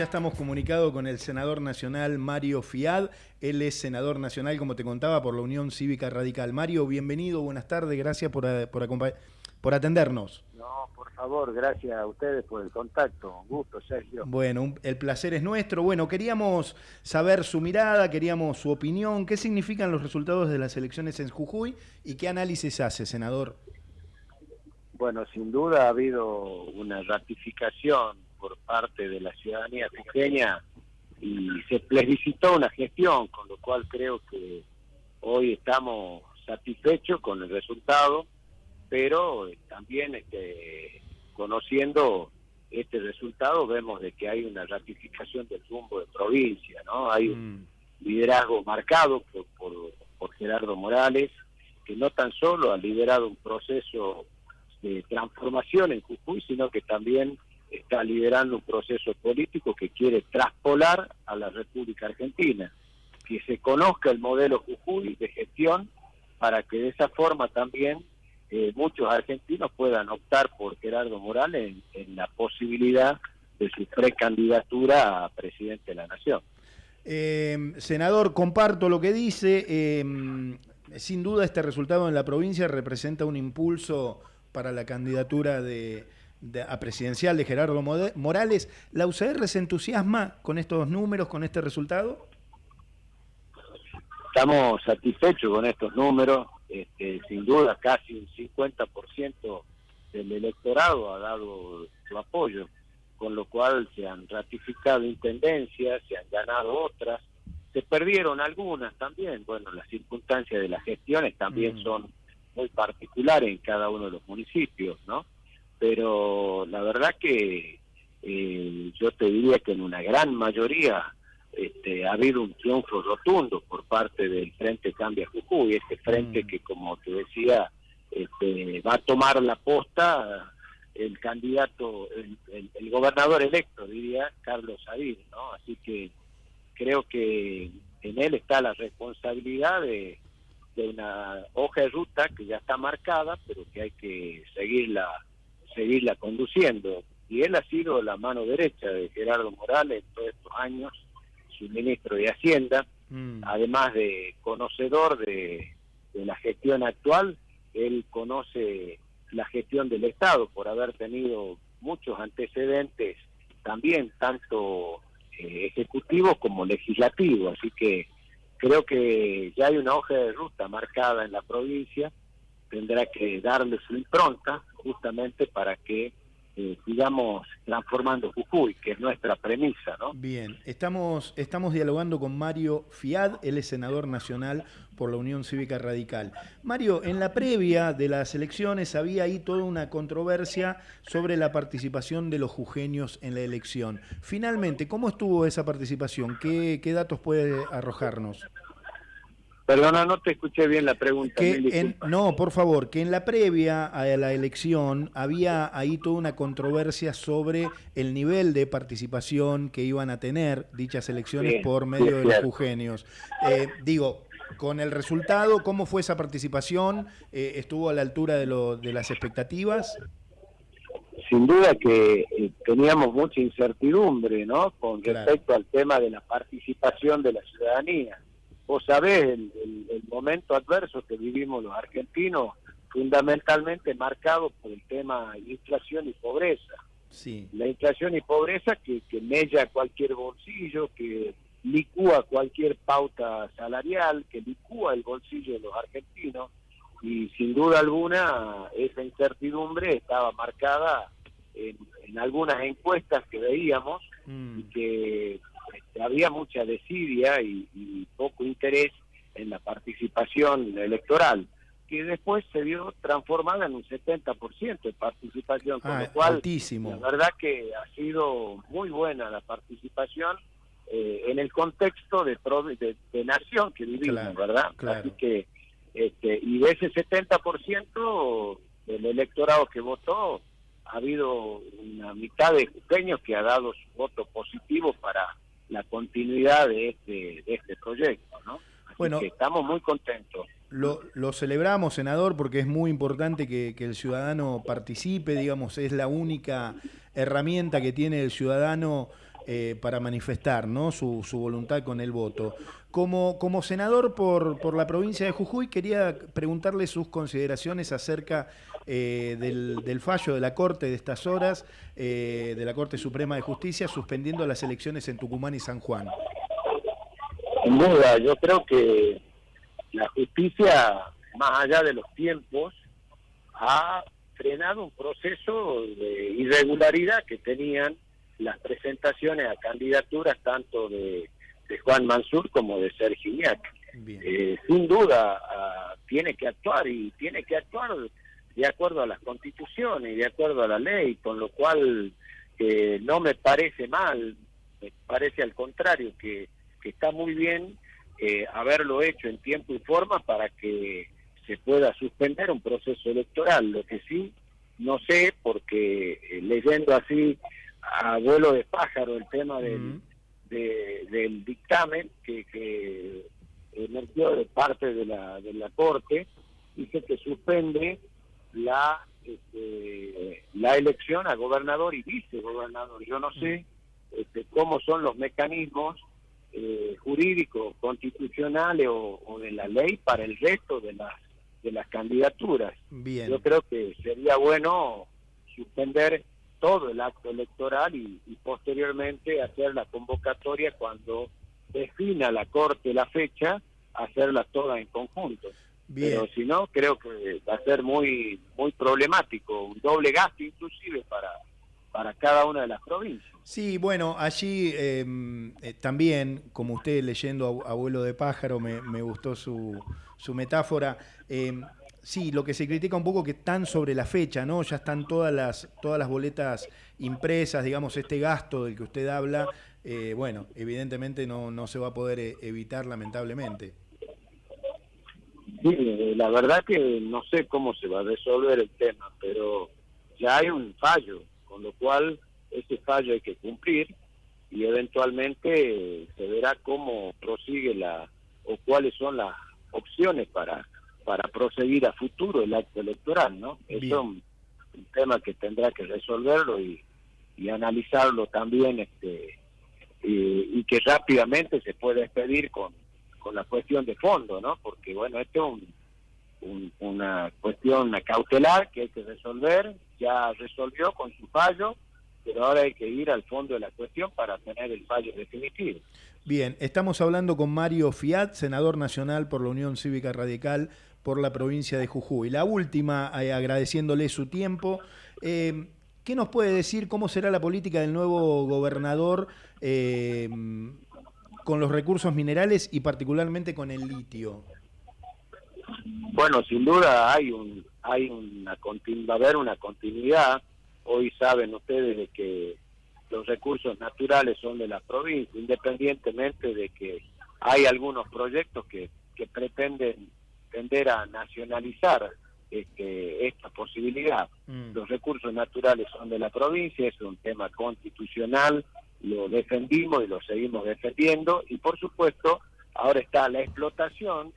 ya estamos comunicados con el senador nacional Mario Fiad. Él es senador nacional, como te contaba, por la Unión Cívica Radical. Mario, bienvenido, buenas tardes, gracias por, eh, por, por atendernos. No, por favor, gracias a ustedes por el contacto. Un gusto, Sergio. Bueno, el placer es nuestro. Bueno, queríamos saber su mirada, queríamos su opinión. ¿Qué significan los resultados de las elecciones en Jujuy y qué análisis hace, senador? Bueno, sin duda ha habido una ratificación por parte de la ciudadanía jujeña y se plebiscitó una gestión, con lo cual creo que hoy estamos satisfechos con el resultado, pero también este, conociendo este resultado vemos de que hay una ratificación del rumbo de provincia, ¿no? Hay un mm. liderazgo marcado por, por, por Gerardo Morales, que no tan solo ha liderado un proceso de transformación en Jujuy, sino que también está liderando un proceso político que quiere traspolar a la República Argentina, que se conozca el modelo Jujuy de gestión para que de esa forma también eh, muchos argentinos puedan optar por Gerardo Morales en, la posibilidad de su precandidatura a presidente de la Nación. Eh, senador, comparto lo que dice. Eh, sin duda este resultado en la provincia representa un impulso para la candidatura de, a presidencial de Gerardo Morales. ¿La UCR se entusiasma con estos números, con este resultado? Estamos satisfechos con estos números. Este, sin duda, casi un 50% del electorado ha dado su apoyo, con lo cual se han ratificado intendencias, se han ganado otras, se perdieron algunas también. Bueno, las circunstancias de las gestiones también mm. son muy particulares en cada uno de los municipios, ¿no? Pero la verdad que eh, yo te diría que en una gran mayoría este, ha habido un triunfo rotundo por parte del Frente Cambia Jujuy, este frente mm. que como te decía este, va a tomar la posta el candidato, el, gobernador electo, diría Carlos Sadir, ¿no? Así que creo que en él está la responsabilidad de, de una hoja de ruta que ya está marcada, pero que hay que seguirla seguirla conduciendo. Y él ha sido la mano derecha de Gerardo Morales en todos estos años, su ministro de Hacienda, mm. además de conocedor de, la gestión actual, él conoce la gestión del Estado por haber tenido muchos antecedentes también, tanto eh, ejecutivos como legislativos. Así que creo que ya hay una hoja de ruta marcada en la provincia, tendrá que darle su impronta justamente para que eh, sigamos transformando Jujuy, que es nuestra premisa, ¿no? Bien, estamos, estamos dialogando con Mario Fiad, él es senador nacional por la Unión Cívica Radical. Mario, en la previa de las elecciones había ahí toda una controversia sobre la participación de los jujeños en la elección. Finalmente, ¿cómo estuvo esa participación? ¿Qué, qué datos puede arrojarnos? Perdona, no te escuché bien la pregunta. Que no, por favor, que en la previa a la elección había ahí toda una controversia sobre el nivel de participación que iban a tener dichas elecciones por medio de los jugenios. Eh, digo, con el resultado, ¿cómo fue esa participación? Eh, ¿Estuvo a la altura de, lo, de las expectativas? Sin duda que eh, teníamos mucha incertidumbre, ¿no? Con respecto al tema de la participación de la ciudadanía vos sabés el, momento adverso que vivimos los argentinos, fundamentalmente marcado por el tema inflación y pobreza. Sí. La inflación y pobreza que, que mella cualquier bolsillo, que licúa cualquier pauta salarial, que licúa el bolsillo de los argentinos, y sin duda alguna esa incertidumbre estaba marcada en, algunas encuestas que veíamos mm. y que este, había mucha desidia y, interés en la participación electoral, que después se vio transformada en un 70% de participación, con ah, lo cual la verdad que ha sido muy buena la participación eh, en el contexto de, de, nación que vivimos, ¿verdad? Así que, este, y de ese 70% del electorado que votó, ha habido una mitad de jujeños que ha dado su voto positivo para la continuidad de este, de este proyecto, ¿no? bueno, estamos muy contentos. Lo, lo, celebramos, senador, porque es muy importante que, que, el ciudadano participe, digamos, es la única herramienta que tiene el ciudadano eh, para manifestar ¿no? su, voluntad con el voto. Como, como senador por, por, la provincia de Jujuy, quería preguntarle sus consideraciones acerca eh, del, fallo de la Corte de estas horas, de la Corte Suprema de Justicia, suspendiendo las elecciones en Tucumán y San Juan. Sin duda, yo creo que la justicia, más allá de los tiempos, ha frenado un proceso de irregularidad que tenían las presentaciones a candidaturas tanto de, Juan Mansur como de Sergio Iñac. Eh, sin duda ah, tiene que actuar y tiene que actuar de acuerdo a las constituciones y de acuerdo a la ley, con lo cual eh, no me parece mal, me parece al contrario que, que está muy bien eh, haberlo hecho en tiempo y forma para que se pueda suspender un proceso electoral. Lo que sí, no sé, porque eh, leyendo así a vuelo de pájaro el tema del, del dictamen que, que emergió de parte de la, de la Corte, dice que suspende la este, la elección a gobernador y vicegobernador. Yo no sé este, cómo son los mecanismos eh, jurídicos, constitucionales o, de la ley para el resto de las de las candidaturas. Yo creo que sería bueno suspender todo el acto electoral y, posteriormente hacer la convocatoria cuando defina la Corte la fecha, hacerla toda en conjunto. Pero si no, creo que va a ser muy muy problemático, un doble gasto inclusive para para cada una de las provincias. Sí, bueno, allí em, eh, también, como usted leyendo Abuelo de Pájaro, me, gustó su, su metáfora. Em, sí, lo que se critica un poco que están sobre la fecha, ¿no? Ya están todas las, todas las boletas impresas, digamos, este gasto del que usted habla, eh, bueno, evidentemente no, no se va a poder eh, evitar lamentablemente. Sí, la verdad que no sé cómo se va a resolver el tema, pero ya hay un fallo con lo cual ese fallo hay que cumplir y eventualmente se verá cómo prosigue la o cuáles son las opciones para para proseguir a futuro el acto electoral, ¿no? Eso es un, tema que tendrá que resolverlo y, y analizarlo también este y, que rápidamente se pueda expedir con, con la cuestión de fondo, ¿no? Porque bueno, esto es un, una cuestión cautelar que hay que resolver ya resolvió con su fallo, pero ahora hay que ir al fondo de la cuestión para tener el fallo definitivo. Bien, estamos hablando con Mario Fiat, senador nacional por la Unión Cívica Radical por la provincia de Jujuy. La última, eh, agradeciéndole su tiempo. Eh, ¿Qué nos puede decir cómo será la política del nuevo gobernador eh, con los recursos minerales y particularmente con el litio? Bueno, sin duda hay un hay una va a haber una continuidad. Hoy saben ustedes de que los recursos naturales son de la provincia, independientemente de que hay algunos proyectos que, que pretenden tender a nacionalizar este, esta posibilidad. Mm. Los recursos naturales son de la provincia, es un tema constitucional, lo defendimos y lo seguimos defendiendo. Y por supuesto ahora está la explotación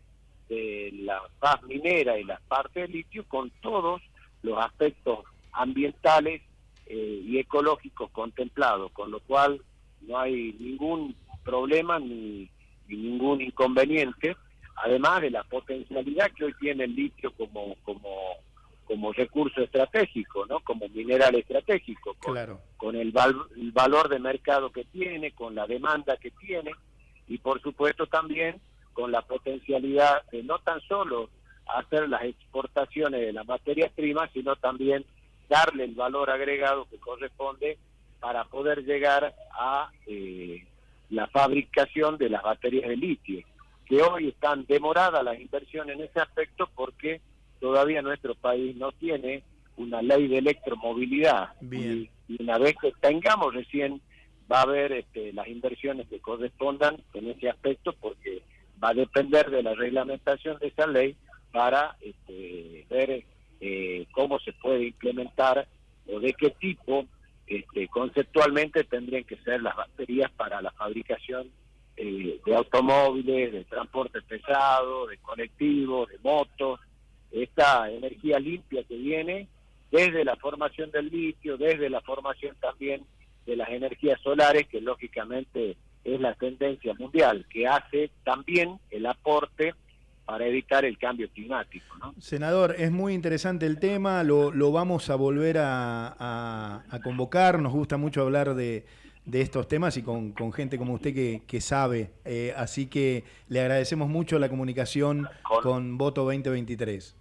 de la paz minera y la parte de litio con todos los aspectos ambientales eh, y ecológicos contemplados, con lo cual no hay ningún problema ni, ningún inconveniente, además de la potencialidad que hoy tiene el litio como como como recurso estratégico, ¿no? Como mineral estratégico, con, claro. con el, el valor de mercado que tiene, con la demanda que tiene y por supuesto también con la potencialidad de no tan solo hacer las exportaciones de las materias primas, sino también darle el valor agregado que corresponde para poder llegar a eh, la fabricación de las baterías de litio, que hoy están demoradas las inversiones en ese aspecto porque todavía nuestro país no tiene una ley de electromovilidad. Y, una vez que tengamos recién va a haber este, las inversiones que correspondan en ese aspecto porque va a depender de la reglamentación de esa ley para este, ver eh, cómo se puede implementar o de qué tipo este, conceptualmente tendrían que ser las baterías para la fabricación eh, de automóviles, de transporte pesado, de colectivos, de motos, esta energía limpia que viene desde la formación del litio, desde la formación también de las energías solares, que lógicamente es la tendencia mundial, que hace también el aporte para evitar el cambio climático. Senador, es muy interesante el tema, lo, vamos a volver a, convocar, nos gusta mucho hablar de, estos temas y con, gente como usted que, sabe, eh, así que le agradecemos mucho la comunicación con, Voto 2023.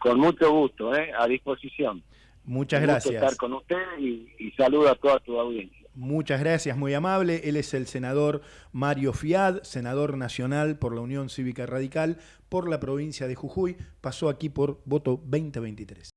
Con mucho gusto, eh, a disposición. Muchas gracias. estar con usted y, y saludo a toda tu audiencia. Muchas gracias, muy amable. Él es el senador Mario Fiad, senador nacional por la Unión Cívica Radical por la provincia de Jujuy. Pasó aquí por voto 2023.